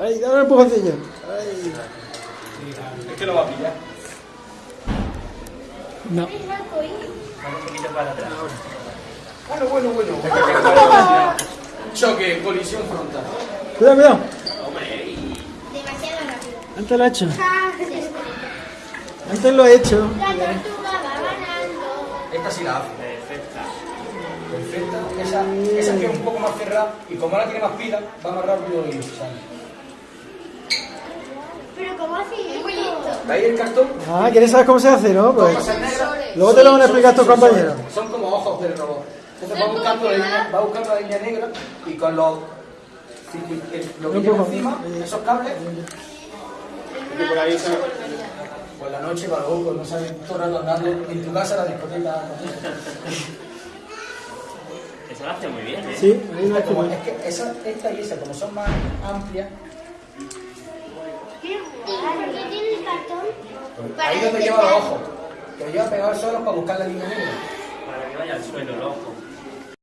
Ay, dame un empujoncillo. Ay. Es que lo va a pillar. No. Arcoíris. Un poquito para atrás. Bueno, bueno, bueno. Choque, colisión frontal. Cuidado, cuidado. Hombre. Demasiado rápido. Antes lo he hecho. Antes lo he hecho. La tortuga va ganando. Esta sí la hace. Perfecta. Perfecta. Esa, esa que es un poco más cerrada y como ahora tiene más pila, va más rápido y sale. Pero ¿cómo hace Es muy listo. ¿Veis el cartón? Ah, ¿quieres saber cómo se hace, no? Pues luego te lo van a explicar tus compañeros. Son como ojos del robot. Entonces va buscando, la línea, va buscando la línea negra y con los lo que lleva encima, esos cables, por ahí se... pues la noche va loco, no sabes todo el rato andando en tu casa la discoteca. Eso lo hace muy bien, ¿eh? Sí, Como, es que esa, esta y esa, como son más amplias, Qué guay. ¿Qué tiene el ahí donde lleva los ojos. Que lo lleva pegado solo para buscar la línea negra. Para que vaya al suelo el ojo.